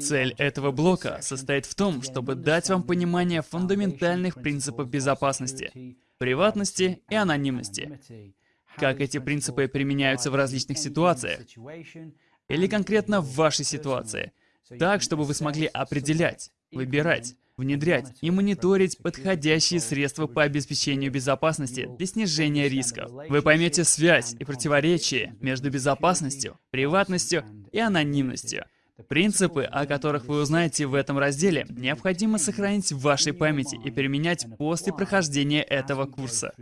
Цель этого блока состоит в том, чтобы дать вам понимание фундаментальных принципов безопасности, приватности и анонимности, как эти принципы применяются в различных ситуациях, или конкретно в вашей ситуации, так, чтобы вы смогли определять, выбирать, внедрять и мониторить подходящие средства по обеспечению безопасности для снижения рисков. Вы поймете связь и противоречие между безопасностью, приватностью и анонимностью. Принципы, о которых вы узнаете в этом разделе, необходимо сохранить в вашей памяти и применять после прохождения этого курса.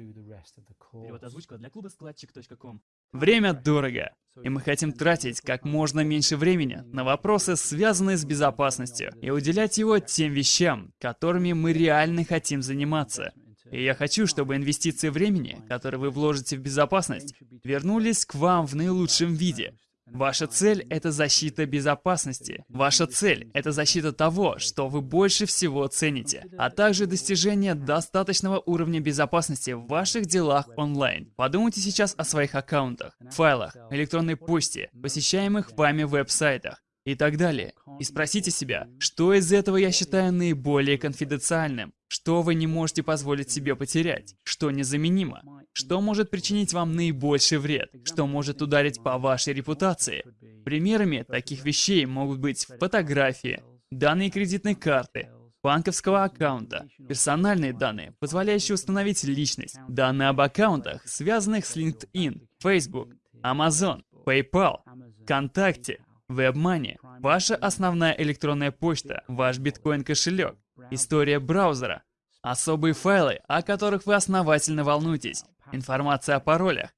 Время дорого, и мы хотим тратить как можно меньше времени на вопросы, связанные с безопасностью, и уделять его тем вещам, которыми мы реально хотим заниматься. И я хочу, чтобы инвестиции времени, которые вы вложите в безопасность, вернулись к вам в наилучшем виде, Ваша цель — это защита безопасности. Ваша цель — это защита того, что вы больше всего цените, а также достижение достаточного уровня безопасности в ваших делах онлайн. Подумайте сейчас о своих аккаунтах, файлах, электронной почте, посещаемых вами веб-сайтах и так далее. И спросите себя, что из этого я считаю наиболее конфиденциальным? Что вы не можете позволить себе потерять? Что незаменимо? Что может причинить вам наибольший вред? Что может ударить по вашей репутации? Примерами таких вещей могут быть фотографии, данные кредитной карты, банковского аккаунта, персональные данные, позволяющие установить личность, данные об аккаунтах, связанных с LinkedIn, Facebook, Amazon, PayPal, ВКонтакте, WebMoney, ваша основная электронная почта, ваш биткоин-кошелек, история браузера, особые файлы, о которых вы основательно волнуетесь, информация о паролях.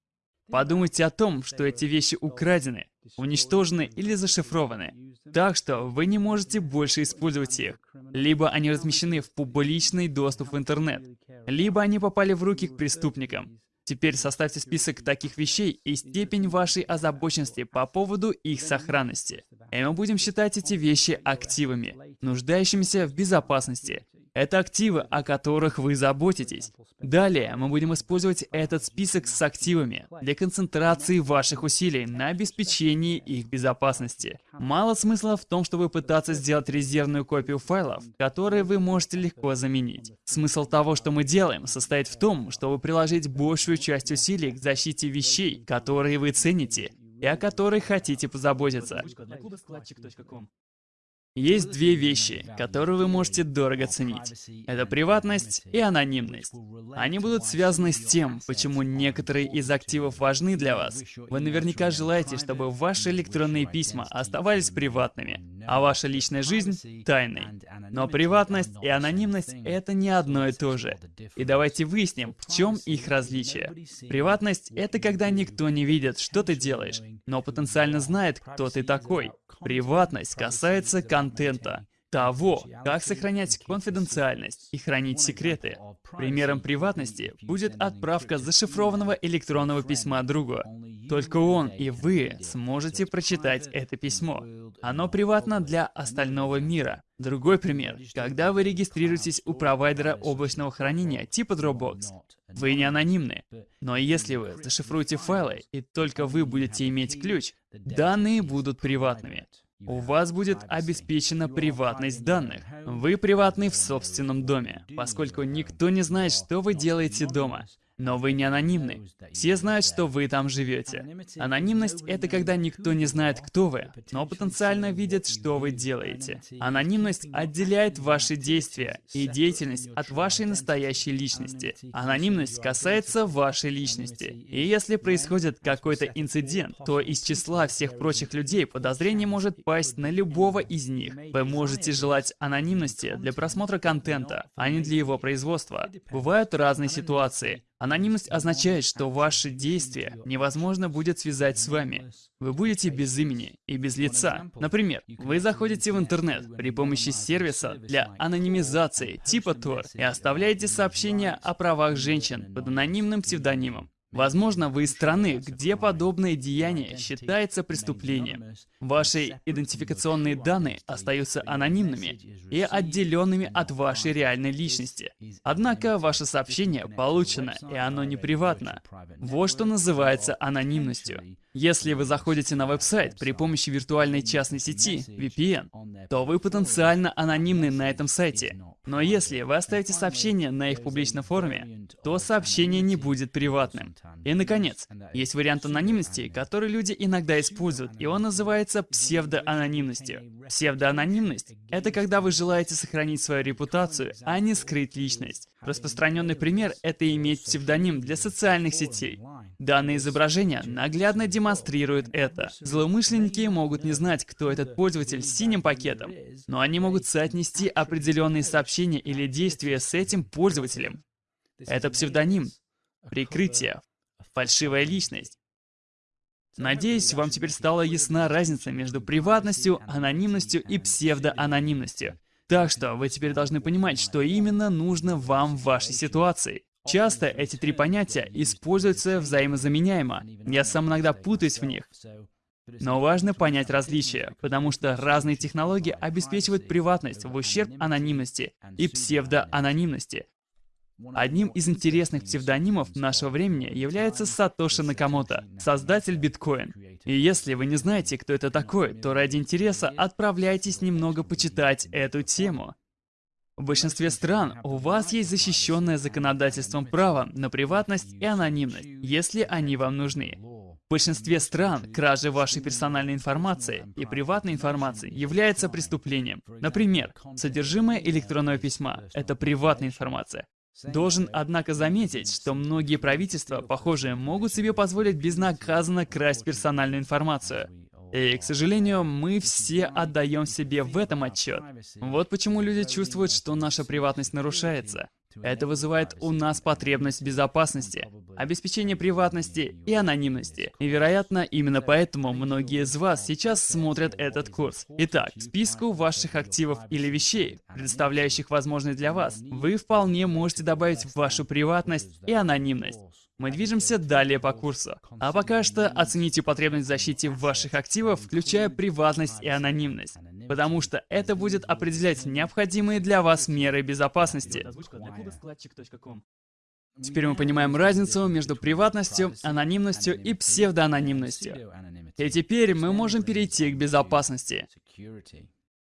Подумайте о том, что эти вещи украдены, уничтожены или зашифрованы, так что вы не можете больше использовать их. Либо они размещены в публичный доступ в интернет, либо они попали в руки к преступникам. Теперь составьте список таких вещей и степень вашей озабоченности по поводу их сохранности. И мы будем считать эти вещи активами, нуждающимися в безопасности, это активы, о которых вы заботитесь. Далее мы будем использовать этот список с активами для концентрации ваших усилий на обеспечении их безопасности. Мало смысла в том, чтобы пытаться сделать резервную копию файлов, которые вы можете легко заменить. Смысл того, что мы делаем, состоит в том, чтобы приложить большую часть усилий к защите вещей, которые вы цените и о которых хотите позаботиться. Есть две вещи, которые вы можете дорого ценить. Это приватность и анонимность. Они будут связаны с тем, почему некоторые из активов важны для вас. Вы наверняка желаете, чтобы ваши электронные письма оставались приватными, а ваша личная жизнь — тайной. Но приватность и анонимность — это не одно и то же. И давайте выясним, в чем их различие. Приватность — это когда никто не видит, что ты делаешь, но потенциально знает, кто ты такой. Приватность касается контента, того, как сохранять конфиденциальность и хранить секреты. Примером приватности будет отправка зашифрованного электронного письма другу. Только он и вы сможете прочитать это письмо. Оно приватно для остального мира. Другой пример. Когда вы регистрируетесь у провайдера облачного хранения типа Dropbox, вы не анонимны. Но если вы зашифруете файлы, и только вы будете иметь ключ, данные будут приватными. У вас будет обеспечена приватность данных. Вы приватны в собственном доме, поскольку никто не знает, что вы делаете дома. Но вы не анонимны. Все знают, что вы там живете. Анонимность — это когда никто не знает, кто вы, но потенциально видит, что вы делаете. Анонимность отделяет ваши действия и деятельность от вашей настоящей личности. Анонимность касается вашей личности. И если происходит какой-то инцидент, то из числа всех прочих людей подозрение может пасть на любого из них. Вы можете желать анонимности для просмотра контента, а не для его производства. Бывают разные ситуации. Анонимность означает, что ваши действия невозможно будет связать с вами. Вы будете без имени и без лица. Например, вы заходите в интернет при помощи сервиса для анонимизации типа Tor и оставляете сообщение о правах женщин под анонимным псевдонимом. Возможно, вы из страны, где подобное деяние считается преступлением. Ваши идентификационные данные остаются анонимными и отделенными от вашей реальной личности. Однако ваше сообщение получено, и оно не приватно. Вот что называется анонимностью. Если вы заходите на веб-сайт при помощи виртуальной частной сети, VPN, то вы потенциально анонимны на этом сайте. Но если вы оставите сообщение на их публичном форуме, то сообщение не будет приватным. И, наконец, есть вариант анонимности, который люди иногда используют, и он называется псевдоанонимностью. Псевдоанонимность — это когда вы желаете сохранить свою репутацию, а не скрыть личность. Распространенный пример — это иметь псевдоним для социальных сетей. Данное изображение наглядно демонстрирует это. Злоумышленники могут не знать, кто этот пользователь с синим пакетом, но они могут соотнести определенные сообщения или действия с этим пользователем. Это псевдоним, прикрытие, фальшивая личность. Надеюсь, вам теперь стала ясна разница между приватностью, анонимностью и псевдоанонимностью. Так что вы теперь должны понимать, что именно нужно вам в вашей ситуации. Часто эти три понятия используются взаимозаменяемо. Я сам иногда путаюсь в них. Но важно понять различия, потому что разные технологии обеспечивают приватность в ущерб анонимности и псевдоанонимности. Одним из интересных псевдонимов нашего времени является Сатоши Накамото, создатель биткоин. И если вы не знаете, кто это такой, то ради интереса отправляйтесь немного почитать эту тему. В большинстве стран у вас есть защищенное законодательством право на приватность и анонимность, если они вам нужны. В большинстве стран кража вашей персональной информации и приватной информации является преступлением. Например, содержимое электронного письма — это приватная информация. Должен, однако, заметить, что многие правительства, похоже, могут себе позволить безнаказанно красть персональную информацию. И, к сожалению, мы все отдаем себе в этом отчет. Вот почему люди чувствуют, что наша приватность нарушается. Это вызывает у нас потребность безопасности, обеспечения приватности и анонимности. И, вероятно, именно поэтому многие из вас сейчас смотрят этот курс. Итак, списку ваших активов или вещей, предоставляющих возможность для вас, вы вполне можете добавить вашу приватность и анонимность. Мы движемся далее по курсу. А пока что оцените потребность в защите ваших активов, включая приватность и анонимность. Потому что это будет определять необходимые для вас меры безопасности. Теперь мы понимаем разницу между приватностью, анонимностью и псевдоанонимностью. И теперь мы можем перейти к безопасности.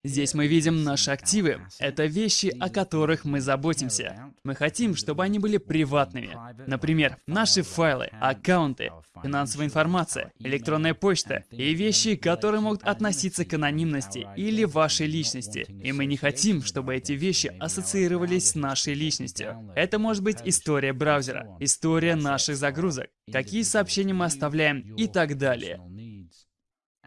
Здесь мы видим наши активы. Это вещи, о которых мы заботимся. Мы хотим, чтобы они были приватными. Например, наши файлы, аккаунты, финансовая информация, электронная почта и вещи, которые могут относиться к анонимности или вашей личности. И мы не хотим, чтобы эти вещи ассоциировались с нашей личностью. Это может быть история браузера, история наших загрузок, какие сообщения мы оставляем и так далее.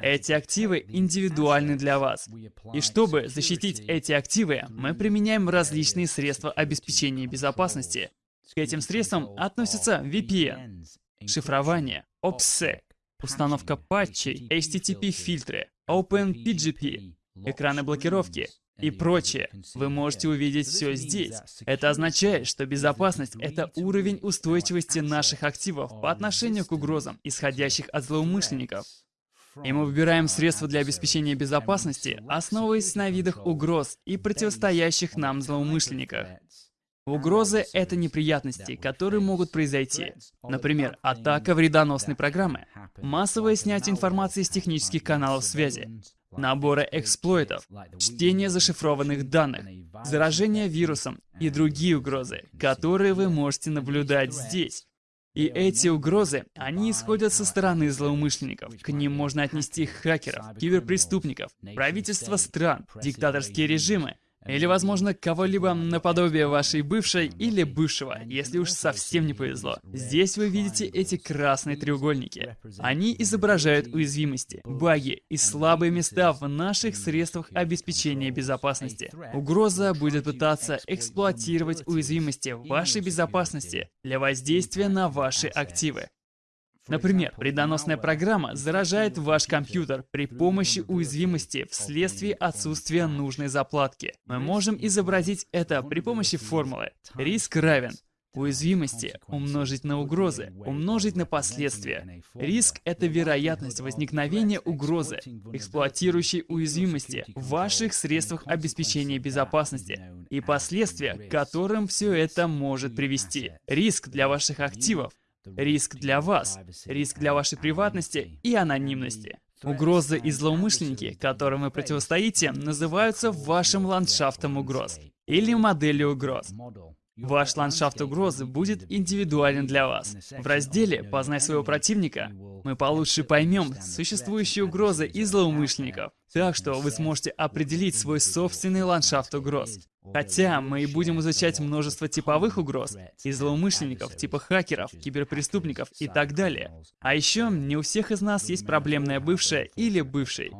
Эти активы индивидуальны для вас. И чтобы защитить эти активы, мы применяем различные средства обеспечения безопасности. К этим средствам относятся VPN, шифрование, OPSEC, установка патчей, HTTP-фильтры, OpenPGP, экраны блокировки и прочее. Вы можете увидеть все здесь. Это означает, что безопасность — это уровень устойчивости наших активов по отношению к угрозам, исходящих от злоумышленников. И мы выбираем средства для обеспечения безопасности, основываясь на видах угроз и противостоящих нам злоумышленниках. Угрозы — это неприятности, которые могут произойти. Например, атака вредоносной программы, массовое снятие информации из технических каналов связи, наборы эксплойтов, чтение зашифрованных данных, заражение вирусом и другие угрозы, которые вы можете наблюдать здесь. И эти угрозы, они исходят со стороны злоумышленников. К ним можно отнести хакеров, киберпреступников, правительства стран, диктаторские режимы, или, возможно, кого-либо наподобие вашей бывшей или бывшего, если уж совсем не повезло. Здесь вы видите эти красные треугольники. Они изображают уязвимости, баги и слабые места в наших средствах обеспечения безопасности. Угроза будет пытаться эксплуатировать уязвимости вашей безопасности для воздействия на ваши активы. Например, вредоносная программа заражает ваш компьютер при помощи уязвимости вследствие отсутствия нужной заплатки. Мы можем изобразить это при помощи формулы. Риск равен Уязвимости умножить на угрозы, умножить на последствия. Риск — это вероятность возникновения угрозы, эксплуатирующей уязвимости в ваших средствах обеспечения безопасности и последствия, к которым все это может привести. Риск для ваших активов, риск для вас, риск для вашей приватности и анонимности. Угрозы и злоумышленники, которым вы противостоите, называются вашим ландшафтом угроз или моделью угроз. Ваш ландшафт угрозы будет индивидуален для вас. В разделе «Познай своего противника» мы получше поймем существующие угрозы и злоумышленников, так что вы сможете определить свой собственный ландшафт угроз. Хотя мы и будем изучать множество типовых угроз и злоумышленников, типа хакеров, киберпреступников и так далее. А еще не у всех из нас есть проблемная бывшая или бывший.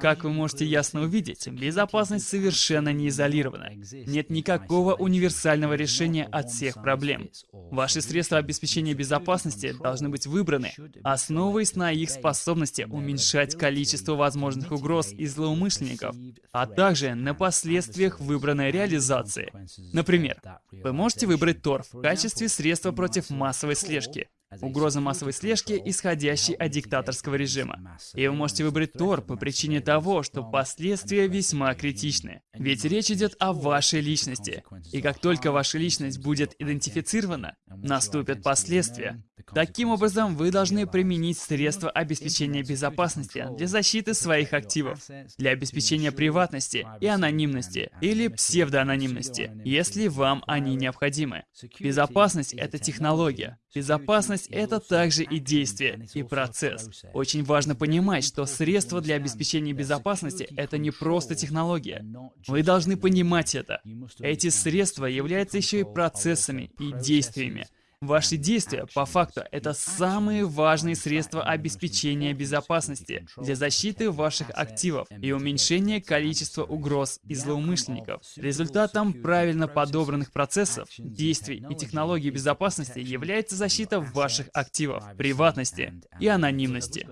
Как вы можете ясно увидеть, безопасность совершенно не изолирована. Нет никакого универсального решения от всех проблем. Ваши средства обеспечения безопасности должны быть выбраны, основываясь на их способности уменьшать количество возможных угроз и злоумышленников, а также на последствиях выбранной реализации. Например, вы можете выбрать ТОР в качестве средства против массовой слежки, угроза массовой слежки, исходящей от диктаторского режима. И вы можете выбрать Тор по причине того, что последствия весьма критичны. Ведь речь идет о вашей личности. И как только ваша личность будет идентифицирована, наступят последствия. Таким образом, вы должны применить средства обеспечения безопасности для защиты своих активов, для обеспечения приватности и анонимности, или псевдоанонимности, если вам они необходимы. Безопасность — это технология. Безопасность — это также и действие, и процесс. Очень важно понимать, что средства для обеспечения безопасности — это не просто технология. Вы должны понимать это. Эти средства являются еще и процессами и действиями. Ваши действия, по факту, это самые важные средства обеспечения безопасности для защиты ваших активов и уменьшения количества угроз и злоумышленников. Результатом правильно подобранных процессов, действий и технологий безопасности является защита ваших активов, приватности и анонимности.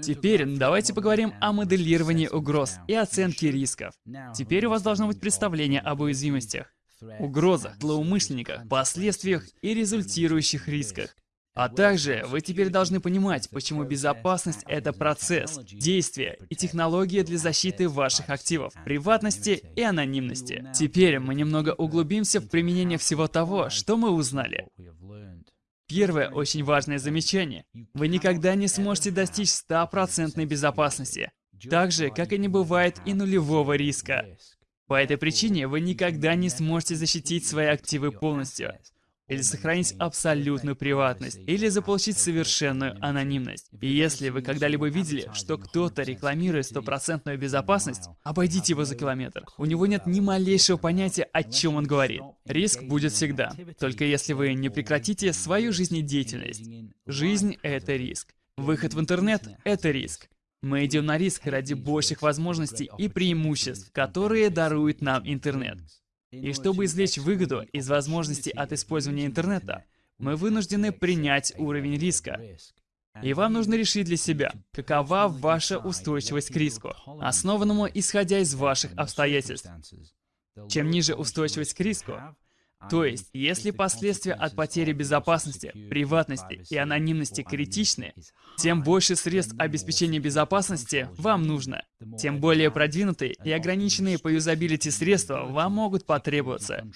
Теперь давайте поговорим о моделировании угроз и оценке рисков. Теперь у вас должно быть представление об уязвимостях угрозах, злоумышленниках, последствиях и результирующих рисках. А также вы теперь должны понимать, почему безопасность — это процесс, действие и технология для защиты ваших активов, приватности и анонимности. Теперь мы немного углубимся в применение всего того, что мы узнали. Первое очень важное замечание. Вы никогда не сможете достичь стопроцентной безопасности, так же, как и не бывает и нулевого риска. По этой причине вы никогда не сможете защитить свои активы полностью, или сохранить абсолютную приватность, или заполучить совершенную анонимность. И если вы когда-либо видели, что кто-то рекламирует стопроцентную безопасность, обойдите его за километр. У него нет ни малейшего понятия, о чем он говорит. Риск будет всегда, только если вы не прекратите свою жизнедеятельность. Жизнь — это риск. Выход в интернет — это риск. Мы идем на риск ради больших возможностей и преимуществ, которые дарует нам интернет. И чтобы извлечь выгоду из возможностей от использования интернета, мы вынуждены принять уровень риска. И вам нужно решить для себя, какова ваша устойчивость к риску, основанному исходя из ваших обстоятельств. Чем ниже устойчивость к риску, то есть, если последствия от потери безопасности, приватности и анонимности критичны, тем больше средств обеспечения безопасности вам нужно. Тем более продвинутые и ограниченные по юзабилити средства вам могут потребоваться.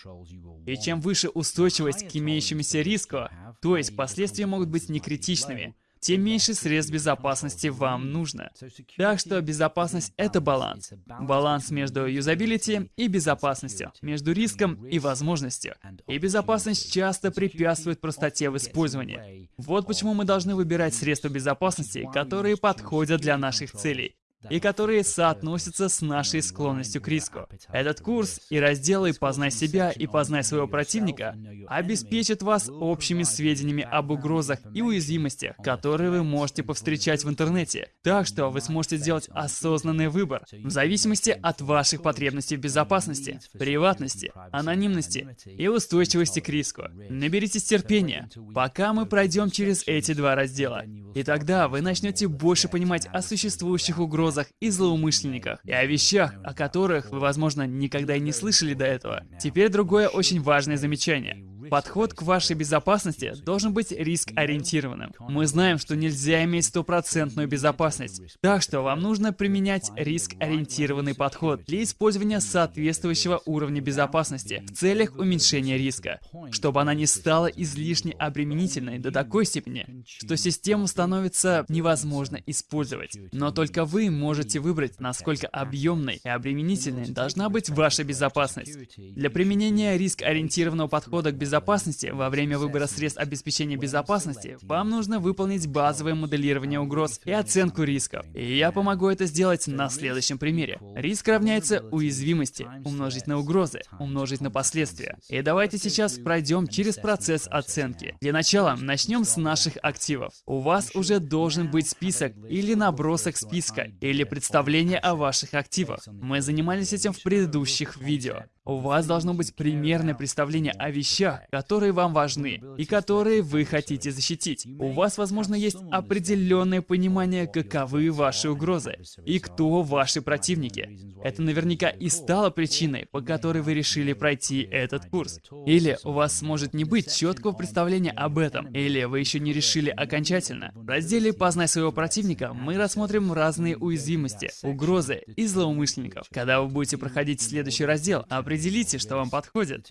И чем выше устойчивость к имеющемуся риску, то есть последствия могут быть некритичными, тем меньше средств безопасности вам нужно. Так что безопасность — это баланс. Баланс между юзабилити и безопасностью, между риском и возможностью. И безопасность часто препятствует простоте в использовании. Вот почему мы должны выбирать средства безопасности, которые подходят для наших целей и которые соотносятся с нашей склонностью к риску. Этот курс и разделы «Познай себя» и «Познай своего противника» обеспечит вас общими сведениями об угрозах и уязвимостях, которые вы можете повстречать в интернете. Так что вы сможете сделать осознанный выбор в зависимости от ваших потребностей в безопасности, приватности, анонимности и устойчивости к риску. Наберитесь терпения, пока мы пройдем через эти два раздела. И тогда вы начнете больше понимать о существующих угрозах и злоумышленниках, и о вещах, о которых вы, возможно, никогда и не слышали до этого. Теперь другое очень важное замечание. Подход к вашей безопасности должен быть риск-ориентированным. Мы знаем, что нельзя иметь стопроцентную безопасность, так что вам нужно применять риск-ориентированный подход для использования соответствующего уровня безопасности в целях уменьшения риска, чтобы она не стала излишне обременительной до такой степени, что систему становится невозможно использовать. Но только вы можете выбрать, насколько объемной и обременительной должна быть ваша безопасность. Для применения риск-ориентированного подхода к безопасности безопасности, во время выбора средств обеспечения безопасности, вам нужно выполнить базовое моделирование угроз и оценку рисков. И я помогу это сделать на следующем примере. Риск равняется уязвимости, умножить на угрозы, умножить на последствия. И давайте сейчас пройдем через процесс оценки. Для начала начнем с наших активов. У вас уже должен быть список или набросок списка, или представление о ваших активах. Мы занимались этим в предыдущих видео. У вас должно быть примерное представление о вещах, которые вам важны и которые вы хотите защитить. У вас, возможно, есть определенное понимание, каковы ваши угрозы и кто ваши противники. Это наверняка и стало причиной, по которой вы решили пройти этот курс. Или у вас может не быть четкого представления об этом, или вы еще не решили окончательно. В разделе «Познай своего противника» мы рассмотрим разные уязвимости, угрозы и злоумышленников. Когда вы будете проходить следующий раздел, определите Определите, что вам подходит.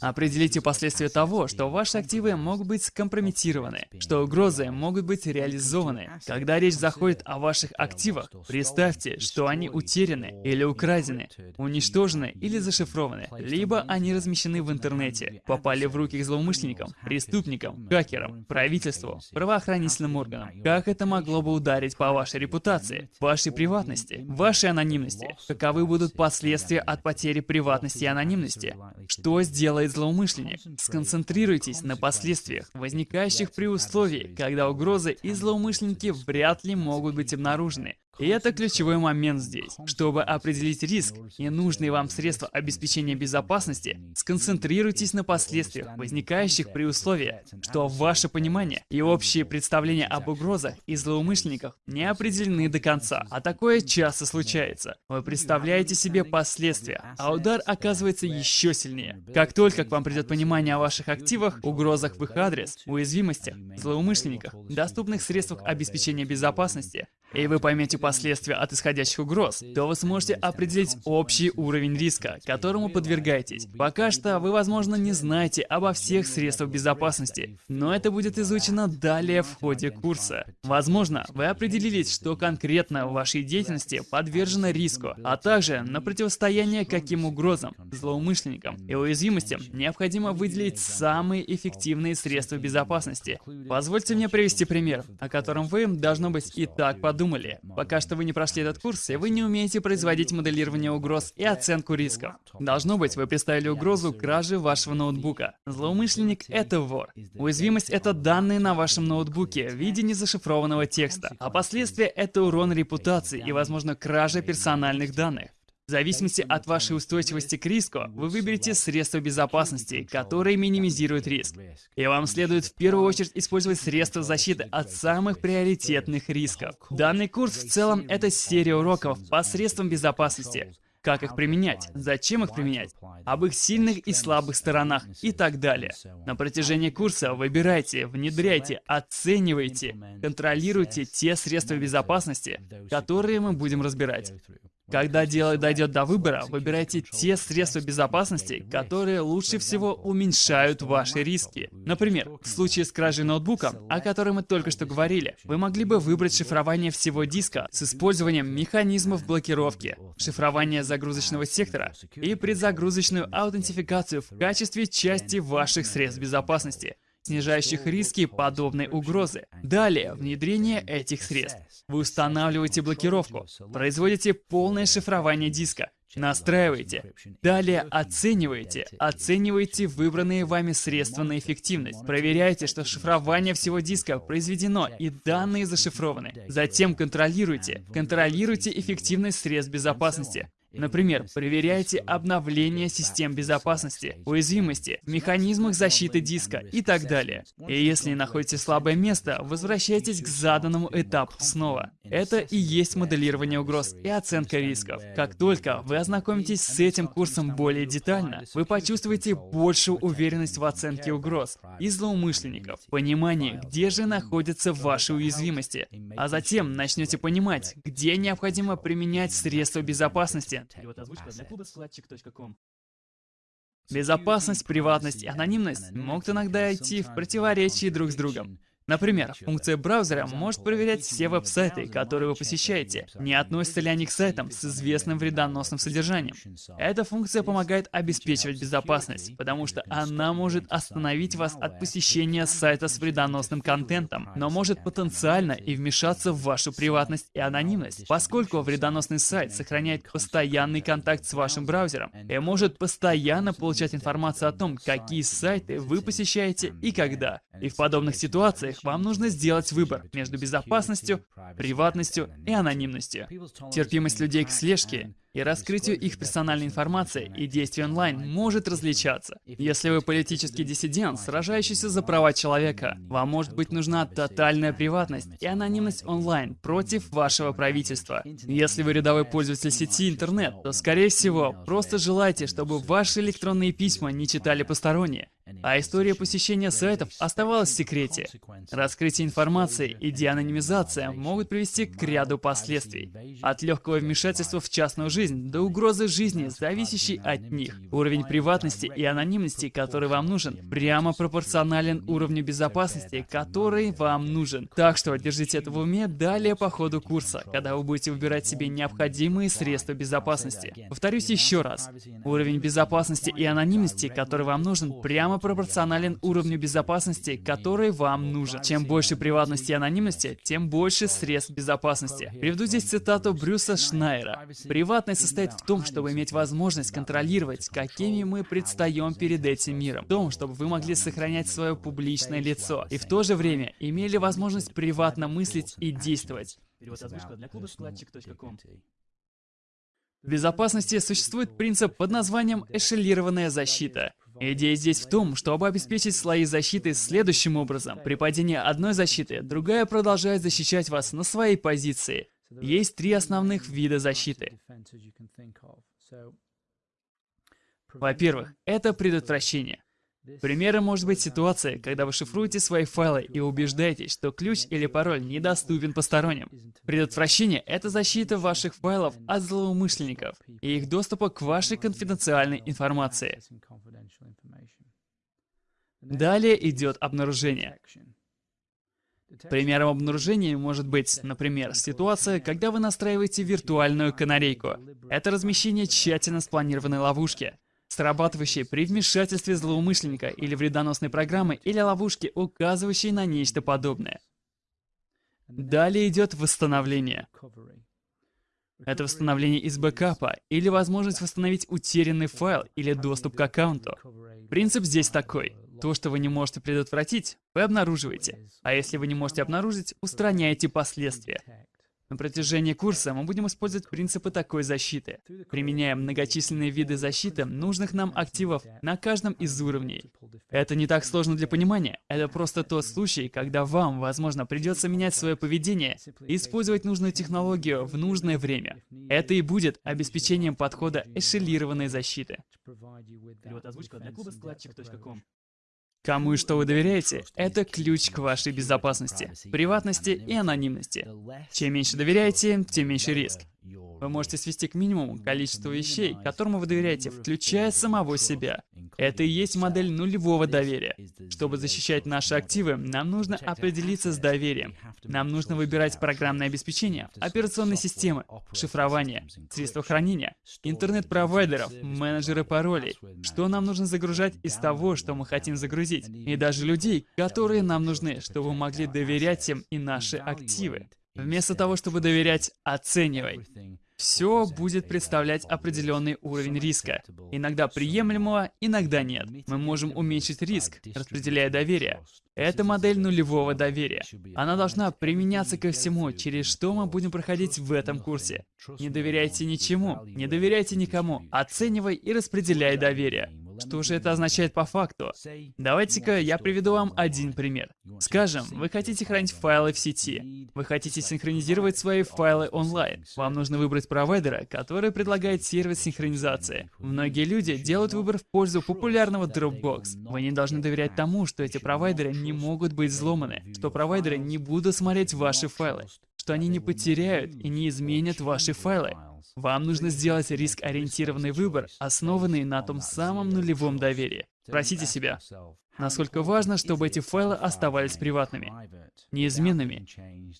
Определите последствия того, что ваши активы могут быть скомпрометированы, что угрозы могут быть реализованы. Когда речь заходит о ваших активах, представьте, что они утеряны или украдены, уничтожены или зашифрованы, либо они размещены в интернете, попали в руки к злоумышленникам, преступникам, хакерам, правительству, правоохранительным органам. Как это могло бы ударить по вашей репутации, вашей приватности, вашей анонимности? Каковы будут последствия от потери приватности и анонимности. Что сделает злоумышленник? Сконцентрируйтесь на последствиях, возникающих при условии, когда угрозы и злоумышленники вряд ли могут быть обнаружены. И это ключевой момент здесь. Чтобы определить риск и нужные вам средства обеспечения безопасности, сконцентрируйтесь на последствиях, возникающих при условии, что ваше понимание и общие представления об угрозах и злоумышленниках не определены до конца. А такое часто случается. Вы представляете себе последствия, а удар оказывается еще сильнее. Как только к вам придет понимание о ваших активах, угрозах в их адрес, уязвимостях, злоумышленниках, доступных средствах обеспечения безопасности, и вы поймете последствия от исходящих угроз, то вы сможете определить общий уровень риска, которому подвергаетесь. Пока что вы, возможно, не знаете обо всех средствах безопасности, но это будет изучено далее в ходе курса. Возможно, вы определились, что конкретно в вашей деятельности подвержено риску, а также на противостояние каким угрозам, злоумышленникам и уязвимостям необходимо выделить самые эффективные средства безопасности. Позвольте мне привести пример, о котором вы, должно быть, и так подумали подумали. Пока что вы не прошли этот курс, и вы не умеете производить моделирование угроз и оценку рисков. Должно быть, вы представили угрозу кражи вашего ноутбука. Злоумышленник — это вор. Уязвимость — это данные на вашем ноутбуке в виде незашифрованного текста. А последствия — это урон репутации и, возможно, кража персональных данных. В зависимости от вашей устойчивости к риску, вы выберете средства безопасности, которые минимизируют риск. И вам следует в первую очередь использовать средства защиты от самых приоритетных рисков. Данный курс в целом это серия уроков по средствам безопасности. Как их применять, зачем их применять, об их сильных и слабых сторонах и так далее. На протяжении курса выбирайте, внедряйте, оценивайте, контролируйте те средства безопасности, которые мы будем разбирать. Когда дело дойдет до выбора, выбирайте те средства безопасности, которые лучше всего уменьшают ваши риски. Например, в случае с кражей ноутбука, о которой мы только что говорили, вы могли бы выбрать шифрование всего диска с использованием механизмов блокировки, шифрование загрузочного сектора и предзагрузочную аутентификацию в качестве части ваших средств безопасности снижающих риски подобной угрозы. Далее, внедрение этих средств. Вы устанавливаете блокировку, производите полное шифрование диска, Настраивайте. Далее оценивайте. Оценивайте выбранные вами средства на эффективность. Проверяйте, что шифрование всего диска произведено и данные зашифрованы. Затем контролируйте. Контролируйте эффективность средств безопасности. Например, проверяйте обновление систем безопасности, уязвимости, механизмах защиты диска и так далее. И если находите слабое место, возвращайтесь к заданному этапу снова. Это и есть моделирование угроз и оценка рисков. Как только вы ознакомитесь с этим курсом более детально, вы почувствуете большую уверенность в оценке угроз и злоумышленников, понимание, где же находятся ваши уязвимости, а затем начнете понимать, где необходимо применять средства безопасности, Перевод озвучка для клуба складчик.ком. Безопасность, приватность и анонимность могут иногда идти в противоречии друг с другом. Например, функция браузера может проверять все веб-сайты, которые вы посещаете, не относятся ли они к сайтам с известным вредоносным содержанием. Эта функция помогает обеспечивать безопасность, потому что она может остановить вас от посещения сайта с вредоносным контентом, но может потенциально и вмешаться в вашу приватность и анонимность, поскольку вредоносный сайт сохраняет постоянный контакт с вашим браузером и может постоянно получать информацию о том, какие сайты вы посещаете и когда. И в подобных ситуациях вам нужно сделать выбор между безопасностью, приватностью и анонимностью. Терпимость людей к слежке и раскрытию их персональной информации и действий онлайн может различаться. Если вы политический диссидент, сражающийся за права человека, вам может быть нужна тотальная приватность и анонимность онлайн против вашего правительства. Если вы рядовой пользователь сети интернет, то, скорее всего, просто желаете, чтобы ваши электронные письма не читали посторонние, а история посещения сайтов оставалась в секрете. Раскрытие информации и деанонимизация могут привести к ряду последствий. От легкого вмешательства в частную жизнь до угрозы жизни, зависящей от них. Уровень приватности и анонимности, который вам нужен, прямо пропорционален уровню безопасности, который вам нужен. Так что держите это в уме далее по ходу курса, когда вы будете выбирать себе необходимые средства безопасности. Повторюсь еще раз. Уровень безопасности и анонимности, который вам нужен, прямо пропорционален уровню безопасности, который вам нужен. Чем больше приватности и анонимности, тем больше средств безопасности. Приведу здесь цитату Брюса Шнайера. «Приватность состоит в том, чтобы иметь возможность контролировать, какими мы предстаем перед этим миром. В том, чтобы вы могли сохранять свое публичное лицо. И в то же время имели возможность приватно мыслить и действовать». Перевод озвучка для клуба складчик.ком. В безопасности существует принцип под названием эшелированная защита. Идея здесь в том, чтобы обеспечить слои защиты следующим образом. При падении одной защиты, другая продолжает защищать вас на своей позиции. Есть три основных вида защиты. Во-первых, это предотвращение. Примером может быть ситуация, когда вы шифруете свои файлы и убеждаетесь, что ключ или пароль недоступен посторонним. Предотвращение — это защита ваших файлов от злоумышленников и их доступа к вашей конфиденциальной информации. Далее идет обнаружение. Примером обнаружения может быть, например, ситуация, когда вы настраиваете виртуальную канарейку. Это размещение тщательно спланированной ловушки срабатывающие при вмешательстве злоумышленника или вредоносной программы или ловушки, указывающей на нечто подобное. Далее идет восстановление. Это восстановление из бэкапа или возможность восстановить утерянный файл или доступ к аккаунту. Принцип здесь такой. То, что вы не можете предотвратить, вы обнаруживаете. А если вы не можете обнаружить, устраняете последствия. На протяжении курса мы будем использовать принципы такой защиты, применяя многочисленные виды защиты нужных нам активов на каждом из уровней. Это не так сложно для понимания, это просто тот случай, когда вам, возможно, придется менять свое поведение и использовать нужную технологию в нужное время. Это и будет обеспечением подхода эшелированной защиты. Кому и что вы доверяете, это ключ к вашей безопасности, приватности и анонимности. Чем меньше доверяете, тем меньше риск. Вы можете свести к минимуму количество вещей, которому вы доверяете, включая самого себя. Это и есть модель нулевого доверия. Чтобы защищать наши активы, нам нужно определиться с доверием. Нам нужно выбирать программное обеспечение, операционные системы, шифрование, средства хранения, интернет-провайдеров, менеджеры паролей. Что нам нужно загружать из того, что мы хотим загрузить. И даже людей, которые нам нужны, чтобы мы могли доверять им и наши активы. Вместо того, чтобы доверять, оценивай. Все будет представлять определенный уровень риска. Иногда приемлемого, иногда нет. Мы можем уменьшить риск, распределяя доверие. Это модель нулевого доверия. Она должна применяться ко всему, через что мы будем проходить в этом курсе. Не доверяйте ничему, не доверяйте никому. Оценивай и распределяй доверие. Что же это означает по факту? Давайте-ка я приведу вам один пример. Скажем, вы хотите хранить файлы в сети. Вы хотите синхронизировать свои файлы онлайн. Вам нужно выбрать провайдера, который предлагает сервис синхронизации. Многие люди делают выбор в пользу популярного Dropbox. Вы не должны доверять тому, что эти провайдеры не могут быть взломаны, что провайдеры не будут смотреть ваши файлы, что они не потеряют и не изменят ваши файлы. Вам нужно сделать риск-ориентированный выбор, основанный на том самом нулевом доверии. Спросите себя, насколько важно, чтобы эти файлы оставались приватными, неизменными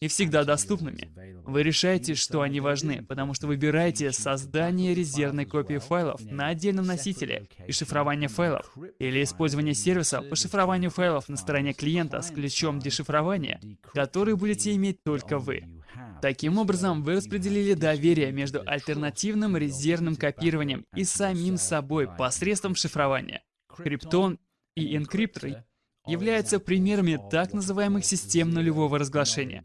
и всегда доступными. Вы решаете, что они важны, потому что выбираете создание резервной копии файлов на отдельном носителе и шифрование файлов, или использование сервиса по шифрованию файлов на стороне клиента с ключом дешифрования, который будете иметь только вы. Таким образом, вы распределили доверие между альтернативным резервным копированием и самим собой посредством шифрования. Криптон и энкриптор являются примерами так называемых систем нулевого разглашения.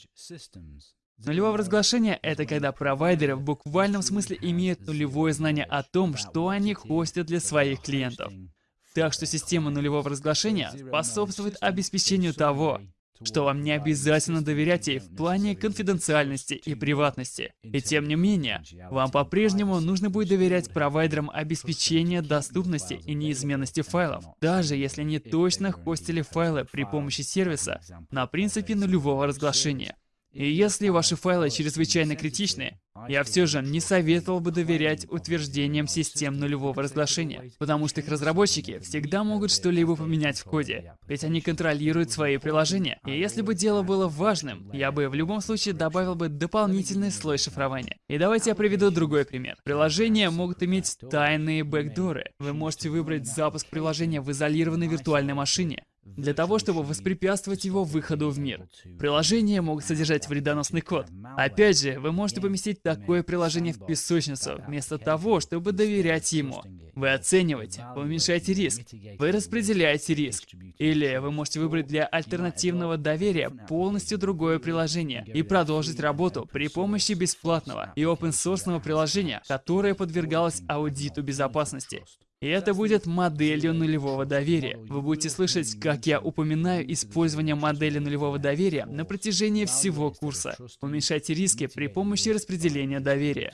Нулевое разглашение — это когда провайдеры в буквальном смысле имеют нулевое знание о том, что они хостят для своих клиентов. Так что система нулевого разглашения способствует обеспечению того, что вам не обязательно доверять ей в плане конфиденциальности и приватности. И тем не менее, вам по-прежнему нужно будет доверять провайдерам обеспечения доступности и неизменности файлов, даже если они точно хостили файлы при помощи сервиса на принципе нулевого разглашения. И если ваши файлы чрезвычайно критичны, я все же не советовал бы доверять утверждениям систем нулевого разглашения, потому что их разработчики всегда могут что-либо поменять в коде, ведь они контролируют свои приложения. И если бы дело было важным, я бы в любом случае добавил бы дополнительный слой шифрования. И давайте я приведу другой пример. Приложения могут иметь тайные бэкдоры. Вы можете выбрать запуск приложения в изолированной виртуальной машине, для того, чтобы воспрепятствовать его выходу в мир. Приложения могут содержать вредоносный код. Опять же, вы можете поместить такое приложение в песочницу, вместо того, чтобы доверять ему. Вы оцениваете, вы уменьшаете риск, вы распределяете риск. Или вы можете выбрать для альтернативного доверия полностью другое приложение и продолжить работу при помощи бесплатного и open-source приложения, которое подвергалось аудиту безопасности. И это будет моделью нулевого доверия. Вы будете слышать, как я упоминаю использование модели нулевого доверия на протяжении всего курса. Уменьшайте риски при помощи распределения доверия.